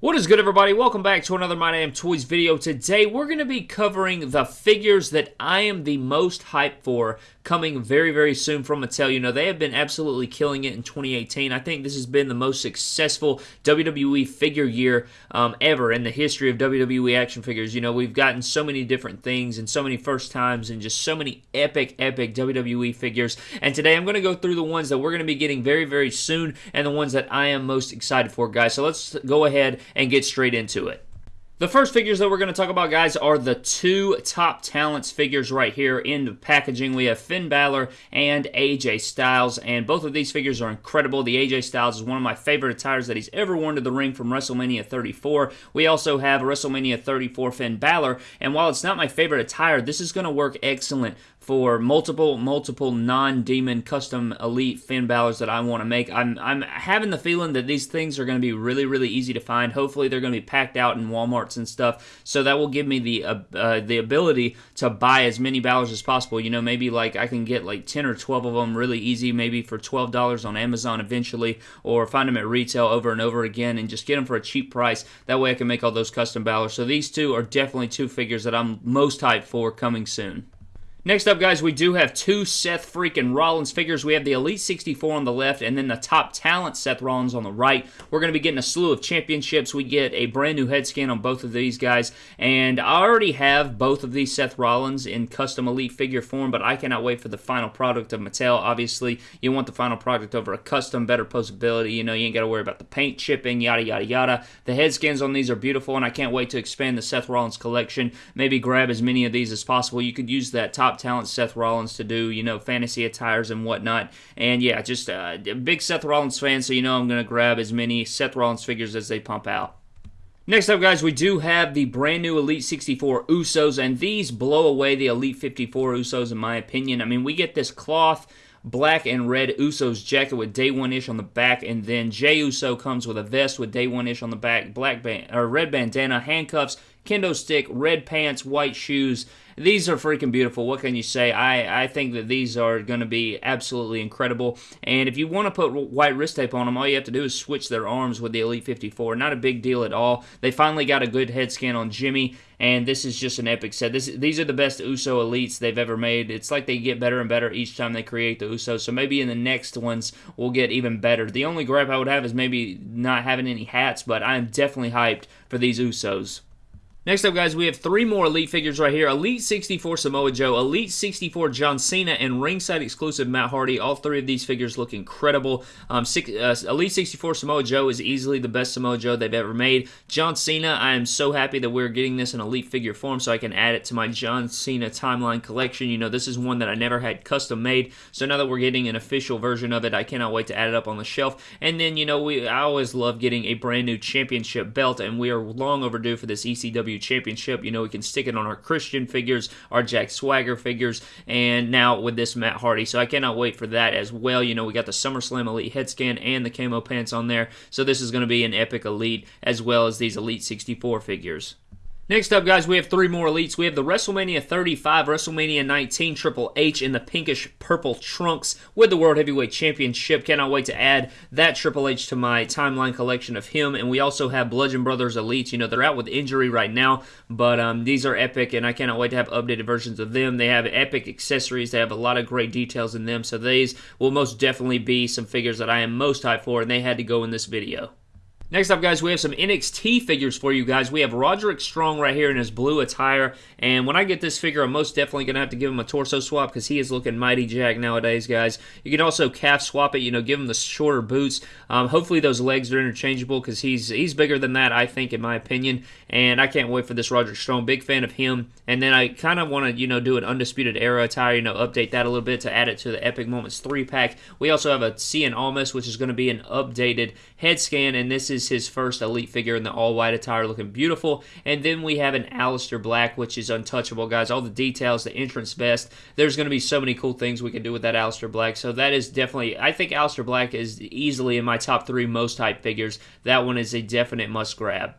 What is good everybody? Welcome back to another My Damn Toys video. Today we're going to be covering the figures that I am the most hyped for coming very, very soon from Mattel. You know, they have been absolutely killing it in 2018. I think this has been the most successful WWE figure year um, ever in the history of WWE action figures. You know, we've gotten so many different things and so many first times and just so many epic, epic WWE figures. And today I'm going to go through the ones that we're going to be getting very, very soon and the ones that I am most excited for, guys. So let's go ahead and get straight into it. The first figures that we're going to talk about, guys, are the two top talents figures right here in the packaging. We have Finn Balor and AJ Styles, and both of these figures are incredible. The AJ Styles is one of my favorite attires that he's ever worn to the ring from WrestleMania 34. We also have WrestleMania 34 Finn Balor, and while it's not my favorite attire, this is going to work excellent for multiple, multiple non-demon custom elite Finn Balors that I want to make. I'm, I'm having the feeling that these things are going to be really, really easy to find. Hopefully, they're going to be packed out in Walmarts and stuff, so that will give me the uh, uh, the ability to buy as many Balors as possible. You know, maybe like I can get like 10 or 12 of them really easy, maybe for $12 on Amazon eventually, or find them at retail over and over again and just get them for a cheap price. That way I can make all those custom Balors. So these two are definitely two figures that I'm most hyped for coming soon. Next up, guys, we do have two Seth freaking Rollins figures. We have the Elite 64 on the left and then the top talent Seth Rollins on the right. We're going to be getting a slew of championships. We get a brand new head scan on both of these guys. And I already have both of these Seth Rollins in custom Elite figure form, but I cannot wait for the final product of Mattel. Obviously, you want the final product over a custom, better posability. You know, you ain't got to worry about the paint chipping, yada, yada, yada. The head scans on these are beautiful, and I can't wait to expand the Seth Rollins collection. Maybe grab as many of these as possible. You could use that top top talent Seth Rollins to do, you know, fantasy attires and whatnot. And yeah, just uh, a big Seth Rollins fan, so you know I'm going to grab as many Seth Rollins figures as they pump out. Next up, guys, we do have the brand new Elite 64 Usos, and these blow away the Elite 54 Usos, in my opinion. I mean, we get this cloth black and red Usos jacket with day one ish on the back, and then Jey Uso comes with a vest with day one ish on the back, black band or red bandana, handcuffs, kendo stick, red pants, white shoes. These are freaking beautiful. What can you say? I, I think that these are going to be absolutely incredible. And if you want to put white wrist tape on them, all you have to do is switch their arms with the Elite 54. Not a big deal at all. They finally got a good head scan on Jimmy, and this is just an epic set. This, these are the best Uso Elites they've ever made. It's like they get better and better each time they create the Usos. So maybe in the next ones, we'll get even better. The only gripe I would have is maybe not having any hats, but I'm definitely hyped for these Usos. Next up, guys, we have three more Elite figures right here. Elite 64 Samoa Joe, Elite 64 John Cena, and ringside exclusive Matt Hardy. All three of these figures look incredible. Um, six, uh, Elite 64 Samoa Joe is easily the best Samoa Joe they've ever made. John Cena, I am so happy that we're getting this in Elite figure form so I can add it to my John Cena timeline collection. You know, this is one that I never had custom made, so now that we're getting an official version of it, I cannot wait to add it up on the shelf. And then, you know, we I always love getting a brand new championship belt, and we are long overdue for this ECW Championship. You know, we can stick it on our Christian figures, our Jack Swagger figures, and now with this Matt Hardy. So I cannot wait for that as well. You know, we got the SummerSlam Elite head scan and the camo pants on there. So this is going to be an epic Elite as well as these Elite 64 figures. Next up, guys, we have three more elites. We have the WrestleMania 35, WrestleMania 19 Triple H in the pinkish purple trunks with the World Heavyweight Championship. Cannot wait to add that Triple H to my timeline collection of him. And we also have Bludgeon Brothers Elites. You know, they're out with injury right now, but um, these are epic, and I cannot wait to have updated versions of them. They have epic accessories. They have a lot of great details in them, so these will most definitely be some figures that I am most hyped for, and they had to go in this video. Next up, guys, we have some NXT figures for you guys. We have Roderick Strong right here in his blue attire, and when I get this figure, I'm most definitely going to have to give him a torso swap because he is looking mighty jack nowadays, guys. You can also calf swap it, you know, give him the shorter boots. Um, hopefully those legs are interchangeable because he's he's bigger than that, I think, in my opinion, and I can't wait for this Roderick Strong. Big fan of him, and then I kind of want to, you know, do an Undisputed Era attire, you know, update that a little bit to add it to the Epic Moments 3-pack. We also have a Cien Almas, which is going to be an updated head scan, and this is is his first elite figure in the all white attire, looking beautiful. And then we have an Aleister Black, which is untouchable, guys. All the details, the entrance vest. There's going to be so many cool things we can do with that Aleister Black. So that is definitely, I think Aleister Black is easily in my top three most hype figures. That one is a definite must grab.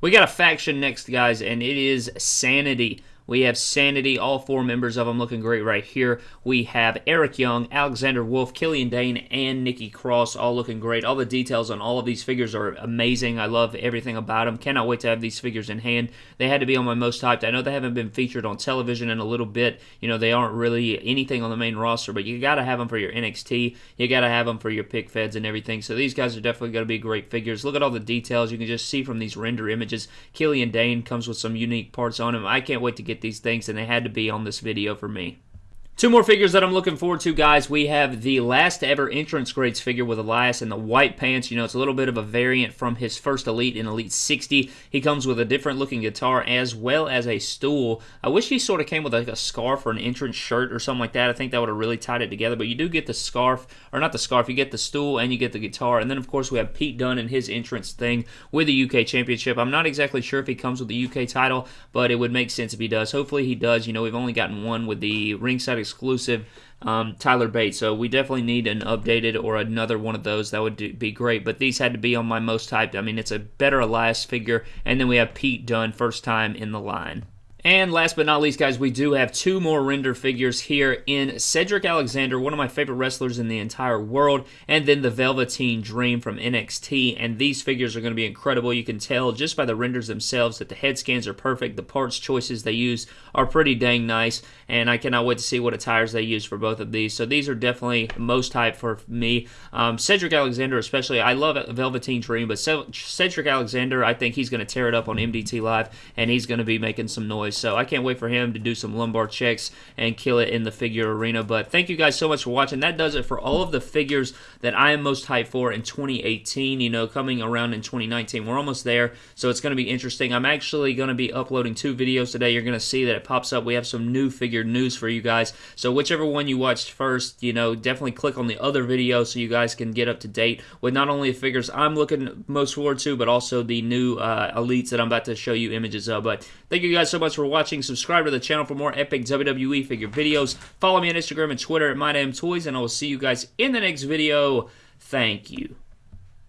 We got a faction next, guys, and it is Sanity. We have Sanity, all four members of them looking great right here. We have Eric Young, Alexander Wolfe, Killian Dain, and Nikki Cross all looking great. All the details on all of these figures are amazing. I love everything about them. Cannot wait to have these figures in hand. They had to be on my most hyped. I know they haven't been featured on television in a little bit. You know, they aren't really anything on the main roster, but you got to have them for your NXT. You got to have them for your pick feds and everything. So these guys are definitely going to be great figures. Look at all the details you can just see from these render images. Killian Dain comes with some unique parts on him. I can't wait to get these things, and they had to be on this video for me. Two more figures that I'm looking forward to, guys. We have the last ever Entrance Greats figure with Elias in the white pants. You know, it's a little bit of a variant from his first Elite in Elite 60. He comes with a different looking guitar as well as a stool. I wish he sort of came with like a scarf or an entrance shirt or something like that. I think that would have really tied it together. But you do get the scarf, or not the scarf, you get the stool and you get the guitar. And then, of course, we have Pete Dunne and his entrance thing with the UK Championship. I'm not exactly sure if he comes with the UK title, but it would make sense if he does. Hopefully he does. You know, we've only gotten one with the ringside exclusive um, Tyler Bates. So we definitely need an updated or another one of those. That would do, be great. But these had to be on my most hyped. I mean, it's a better Elias figure. And then we have Pete Dunne, first time in the line. And last but not least, guys, we do have two more render figures here in Cedric Alexander, one of my favorite wrestlers in the entire world, and then the Velveteen Dream from NXT. And these figures are going to be incredible. You can tell just by the renders themselves that the head scans are perfect. The parts choices they use are pretty dang nice, and I cannot wait to see what attires they use for both of these. So these are definitely most hype for me. Um, Cedric Alexander, especially, I love Velveteen Dream, but Cedric Alexander, I think he's going to tear it up on MDT Live, and he's going to be making some noise. So I can't wait for him to do some lumbar checks and kill it in the figure arena. But thank you guys so much for watching. That does it for all of the figures that I am most hyped for in 2018. You know, coming around in 2019. We're almost there, so it's going to be interesting. I'm actually going to be uploading two videos today. You're going to see that it pops up. We have some new figure news for you guys. So whichever one you watched first, you know, definitely click on the other video so you guys can get up to date with not only the figures I'm looking most forward to, but also the new uh, elites that I'm about to show you images of. But thank you guys so much for watching. Subscribe to the channel for more epic WWE figure videos. Follow me on Instagram and Twitter at MyDamnToys, and I will see you guys in the next video. Thank you.